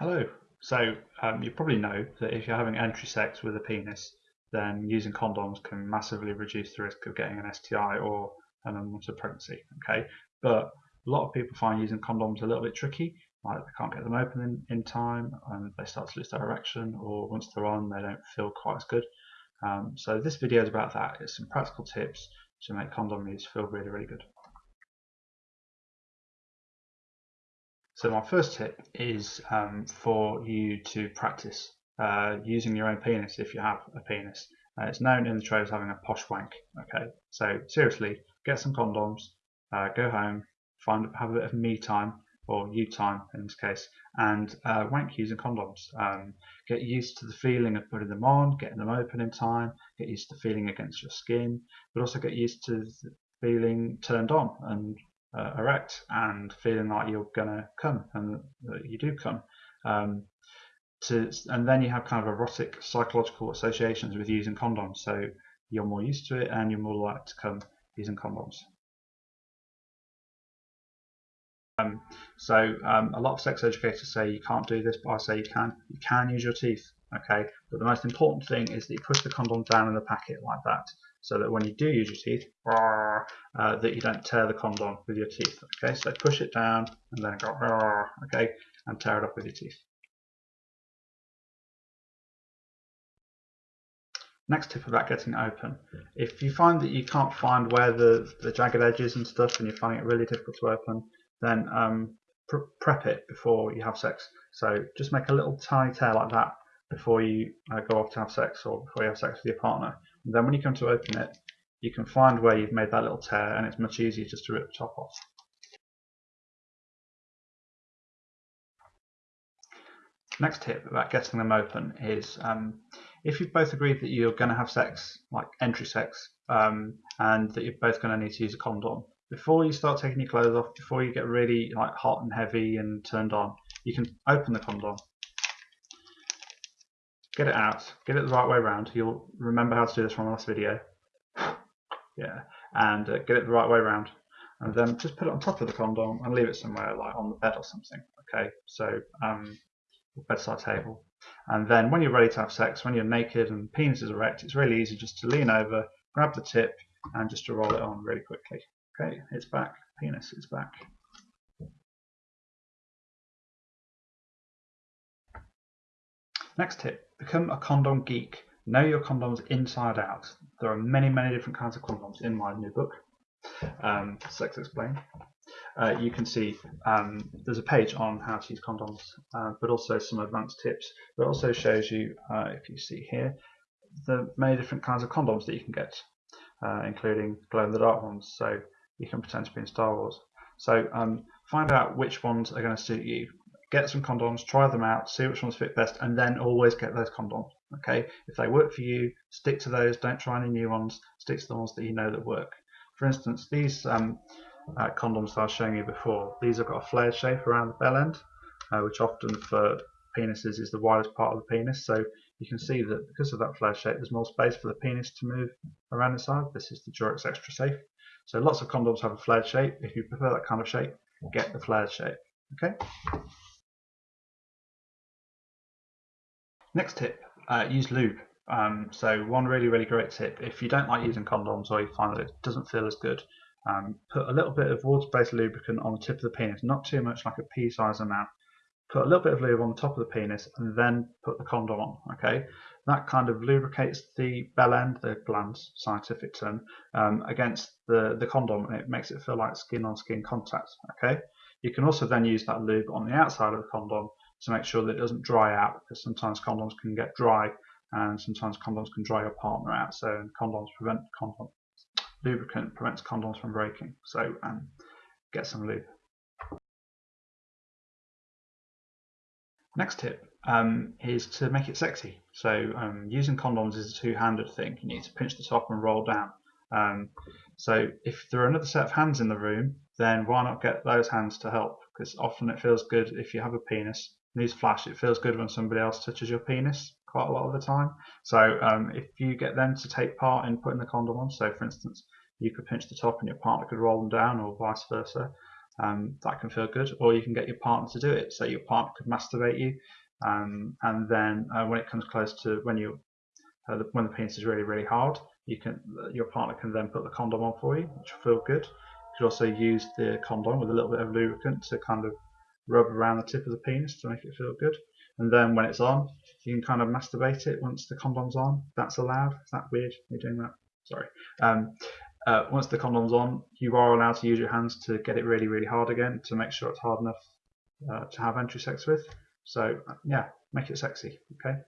Hello. So um, you probably know that if you're having entry sex with a penis, then using condoms can massively reduce the risk of getting an STI or an unwanted pregnancy. Okay, but a lot of people find using condoms a little bit tricky. Like they can't get them open in, in time, and they start to lose their erection, or once they're on, they don't feel quite as good. Um, so this video is about that. It's some practical tips to make condom use feel really, really good. So my first tip is um, for you to practice uh, using your own penis if you have a penis. Uh, it's known in the trade as having a posh wank. Okay, so seriously, get some condoms, uh, go home, find have a bit of me time or you time in this case, and uh, wank using condoms. Um, get used to the feeling of putting them on, getting them open in time, get used to the feeling against your skin, but also get used to feeling turned on and uh, erect and feeling like you're gonna come and that you do come. Um, to, and then you have kind of erotic psychological associations with using condoms, so you're more used to it and you're more likely to come using condoms. Um, so um, a lot of sex educators say you can't do this, but I say you can. You can use your teeth, okay? But the most important thing is that you push the condom down in the packet like that so that when you do use your teeth, uh, that you don't tear the condom with your teeth. Okay, so push it down and then go, okay, and tear it up with your teeth. Next tip about getting it open. If you find that you can't find where the, the jagged edges and stuff and you're finding it really difficult to open, then um, pr prep it before you have sex. So just make a little tiny tear like that before you uh, go off to have sex or before you have sex with your partner. And then when you come to open it, you can find where you've made that little tear and it's much easier just to rip the top off. Next tip about getting them open is um, if you've both agreed that you're going to have sex, like entry sex, um, and that you're both going to need to use a condom, before you start taking your clothes off, before you get really like hot and heavy and turned on, you can open the condom get it out, get it the right way around. You'll remember how to do this from the last video. yeah, and uh, get it the right way around. And then just put it on top of the condom and leave it somewhere like on the bed or something. Okay, so um, bedside table. And then when you're ready to have sex, when you're naked and penis is erect, it's really easy just to lean over, grab the tip, and just to roll it on really quickly. Okay, it's back. Penis is back. Next tip, become a condom geek. Know your condoms inside out. There are many, many different kinds of condoms in my new book, um, Sex Explained. Uh, you can see um, there's a page on how to use condoms, uh, but also some advanced tips. It also shows you, uh, if you see here, the many different kinds of condoms that you can get, uh, including glow-in-the-dark ones, so you can pretend to be in Star Wars. So um, find out which ones are going to suit you get some condoms, try them out, see which ones fit best, and then always get those condoms. Okay, if they work for you, stick to those. Don't try any new ones. Stick to the ones that you know that work. For instance, these um, uh, condoms I was showing you before, these have got a flared shape around the bell end, uh, which often for penises is the widest part of the penis. So you can see that because of that flared shape, there's more space for the penis to move around inside. This is the Durex Extra Safe. So lots of condoms have a flared shape. If you prefer that kind of shape, get the flared shape. Okay. Next tip, uh, use lube. Um, so one really, really great tip, if you don't like using condoms or you find that it doesn't feel as good, um, put a little bit of water-based lubricant on the tip of the penis, not too much like a pea-sized amount. Put a little bit of lube on the top of the penis and then put the condom on, okay? That kind of lubricates the bell end, the glans, scientific term, um, against the, the condom and it makes it feel like skin-on-skin -skin contact, okay? You can also then use that lube on the outside of the condom to make sure that it doesn't dry out because sometimes condoms can get dry and sometimes condoms can dry your partner out. So condoms prevent condom lubricant prevents condoms from breaking. So um, get some lube. Next tip um, is to make it sexy. So um, using condoms is a two-handed thing. You need to pinch the top and roll down. Um, so if there are another set of hands in the room, then why not get those hands to help? Because often it feels good if you have a penis newsflash, it feels good when somebody else touches your penis quite a lot of the time. So um, if you get them to take part in putting the condom on, so for instance, you could pinch the top and your partner could roll them down or vice versa, Um, that can feel good, or you can get your partner to do it. So your partner could masturbate you, um, and then uh, when it comes close to when you uh, the, when the penis is really really hard, you can your partner can then put the condom on for you, which will feel good. You could also use the condom with a little bit of lubricant to kind of rub around the tip of the penis to make it feel good. And then when it's on, you can kind of masturbate it once the condom's on. That's allowed. Is that weird? You're doing that? Sorry. Um, uh, once the condom's on, you are allowed to use your hands to get it really, really hard again to make sure it's hard enough uh, to have entry sex with. So uh, yeah, make it sexy. Okay.